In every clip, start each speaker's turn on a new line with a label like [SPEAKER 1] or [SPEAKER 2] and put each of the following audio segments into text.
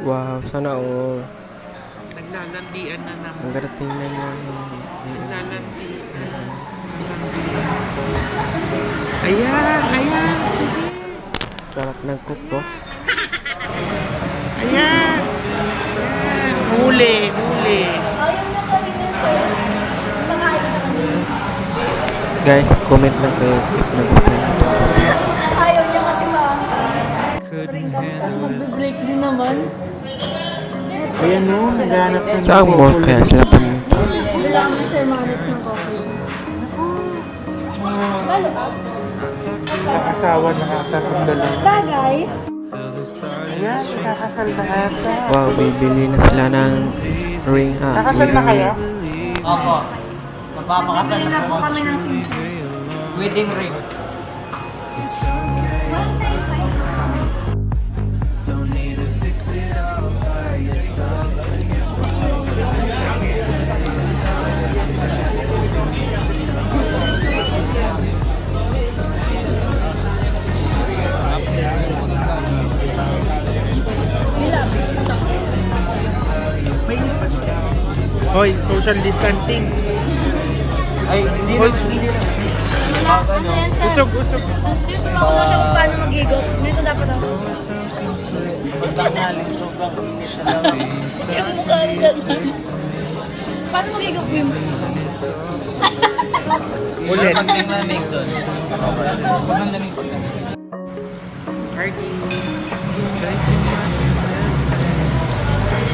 [SPEAKER 1] Wow, sana all.
[SPEAKER 2] Naglalandian na naman.
[SPEAKER 1] Ang garating na yan.
[SPEAKER 2] Naglalandian. Ayan, ayan. Sige.
[SPEAKER 1] Sarap ng kuko.
[SPEAKER 2] Ayan. Ayan. Huli, huli.
[SPEAKER 1] Guys, comment lang kayo if nagustuhan nyo.
[SPEAKER 3] Ayaw niya kasi ba? Ring ka tapos magbe-break din naman.
[SPEAKER 2] Ayan o, naghanap ng
[SPEAKER 1] Saan mall kaya sila pumunta?
[SPEAKER 3] Bilang mo Sir Manix ng coffee. Lalo ka?
[SPEAKER 2] Asawa nakakatang dalawa.
[SPEAKER 3] Bagay.
[SPEAKER 2] Ayan, nakakasal na ata.
[SPEAKER 1] Wow, bibili na sila ng ring. Ah,
[SPEAKER 2] Nakasal na kayo?
[SPEAKER 4] Opo. Magpapakasal na
[SPEAKER 3] na po
[SPEAKER 4] po.
[SPEAKER 3] kami ng simsim.
[SPEAKER 4] Wedding ring.
[SPEAKER 3] Walang size pa
[SPEAKER 2] social distancing.
[SPEAKER 4] Ay, hindi
[SPEAKER 3] ano yan sir?
[SPEAKER 2] usog, usog.
[SPEAKER 3] Dito makuha siya kung paano mag-higop. Dito dapat ako.
[SPEAKER 4] Pagtangaling sobrang init siya lang.
[SPEAKER 3] Yung mukha niya. Paano mag-higop mo yung
[SPEAKER 2] Ulit.
[SPEAKER 4] Pagtangaling doon. Pagtangaling pagtangaling.
[SPEAKER 2] Party.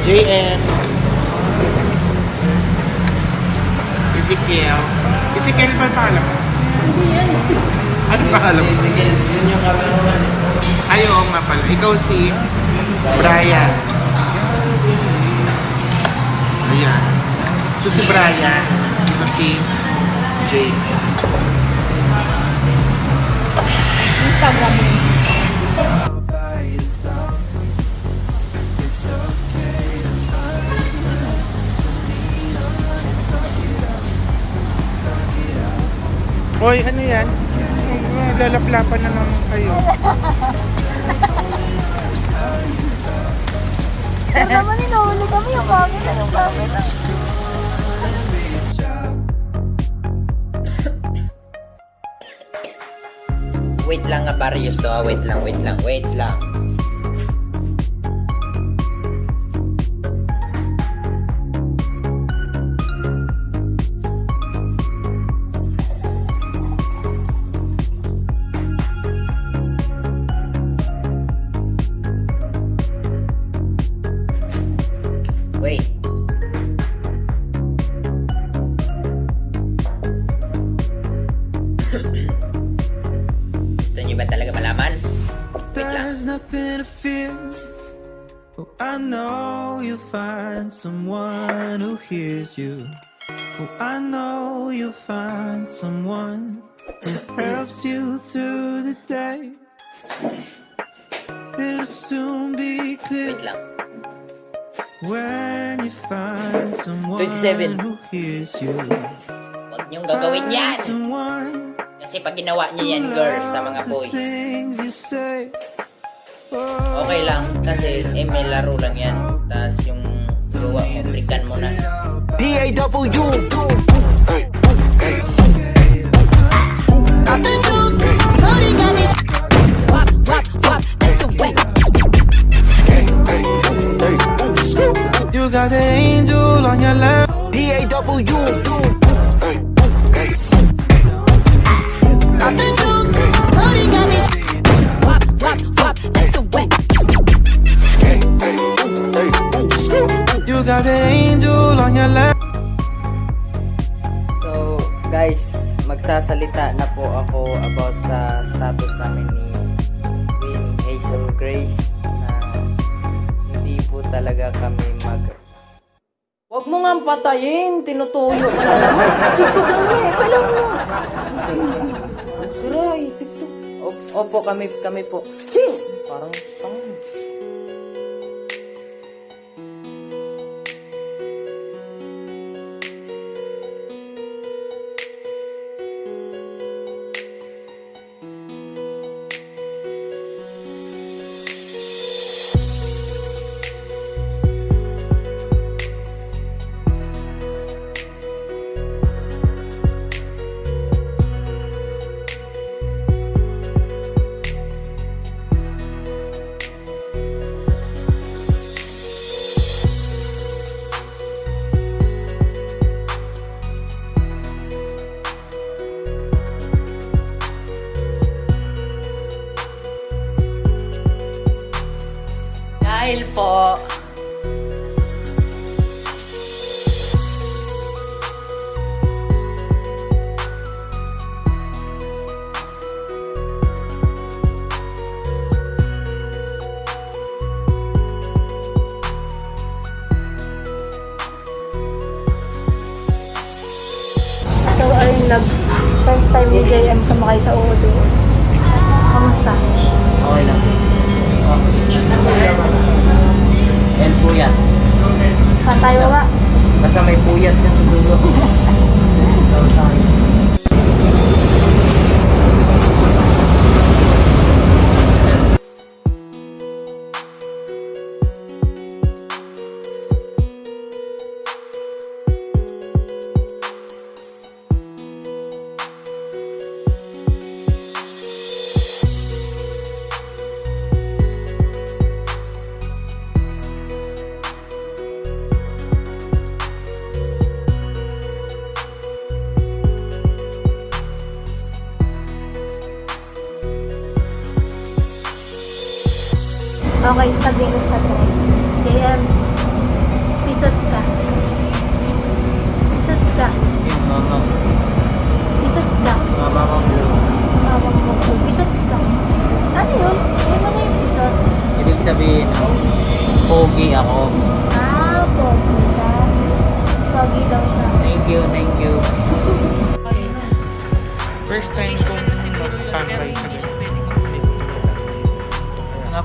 [SPEAKER 2] JM. Ezekiel. Ezekiel ba ang pangalan mo?
[SPEAKER 3] Hindi yan.
[SPEAKER 2] Ano pangalan mo?
[SPEAKER 4] Si Sigil, yun yung cameraman.
[SPEAKER 2] Ay, oo nga pala. Ikaw si Brian. Ayan. Ito si Brian. Ito si Jake.
[SPEAKER 3] Instagram mo.
[SPEAKER 2] Hoy, ano yan? Lalaplapan na naman kayo.
[SPEAKER 3] Ano naman inuuli kami yung camera, yung camera.
[SPEAKER 4] Wait lang nga, Barrios to. ah. Wait lang, wait lang, wait lang. Wait. Gusto niyo ba talaga malaman? Wait lang.
[SPEAKER 5] There's nothing to fear. Oh, I know you'll find someone who hears you. Oh, I know you'll find someone who helps you through the day. It'll soon be clear. When you find someone
[SPEAKER 4] 27.
[SPEAKER 5] who hears you.
[SPEAKER 4] Huwag niyong gagawin yan.
[SPEAKER 5] Someone
[SPEAKER 4] Kasi pag ginawa niyo yan, girls, sa mga boys, okay lang. Kasi eh, may laro lang yan. Tapos yung gawa mo, balikan mo na.
[SPEAKER 5] D-A-W You You got the angel on your left.
[SPEAKER 4] So, guys, magsasalita na po ako about sa status namin ni Queen Hazel Grace na hindi po talaga kami mag... Huwag mo nga patayin! Tinutuyo ka na naman! TikTok lang na eh! Kailan mo! Opo, kami, kami po. Sing! Parang tanga.
[SPEAKER 3] Loves. First time ni JM sumakay sa Udo. Kamusta?
[SPEAKER 4] Okay lang. Yan puyat.
[SPEAKER 3] Saan tayo ba?
[SPEAKER 4] Basta may puyat yung dulo. Tawag sa akin.
[SPEAKER 3] Okay, sabihin ko sa tayo. JM, pisot ka. Pisot ka.
[SPEAKER 4] Yung mama,
[SPEAKER 3] Pisot ka.
[SPEAKER 4] mama ko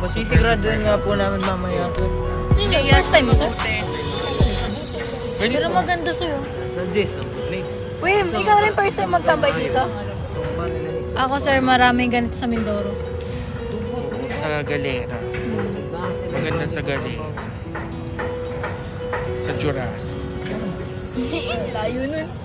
[SPEAKER 4] Nga po, sisiguraduhin nga po namin mamaya.
[SPEAKER 3] Yun yung first time mo, sir? Pero
[SPEAKER 2] po.
[SPEAKER 3] maganda sa'yo.
[SPEAKER 4] Suggest ng
[SPEAKER 3] Wim, ikaw rin first time magtambay dito? Ako, sir, maraming ganito sa Mindoro.
[SPEAKER 2] Sa galera. Maganda sa galera. Sa Jurassic.
[SPEAKER 3] Layo nun.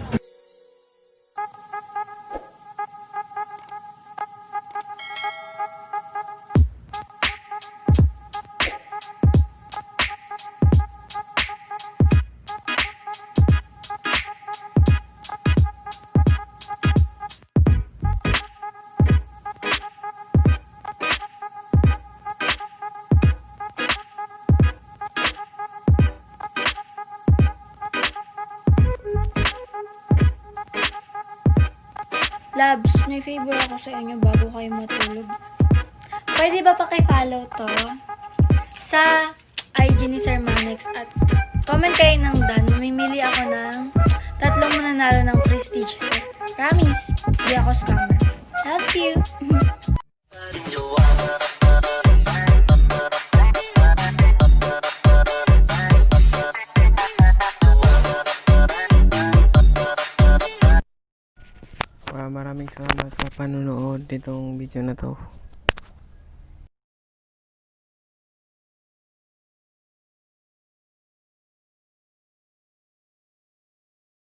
[SPEAKER 3] Labs, may favor ako sa inyo bago kayo matulog. Pwede ba pakipollow to sa IG ni Sir Manex at comment kayo ng Dan. Mamimili ako ng tatlong mananalo ng prestige set. Promise, di ako scammer. Loves you!
[SPEAKER 1] maraming salamat sa panunood nitong video na to.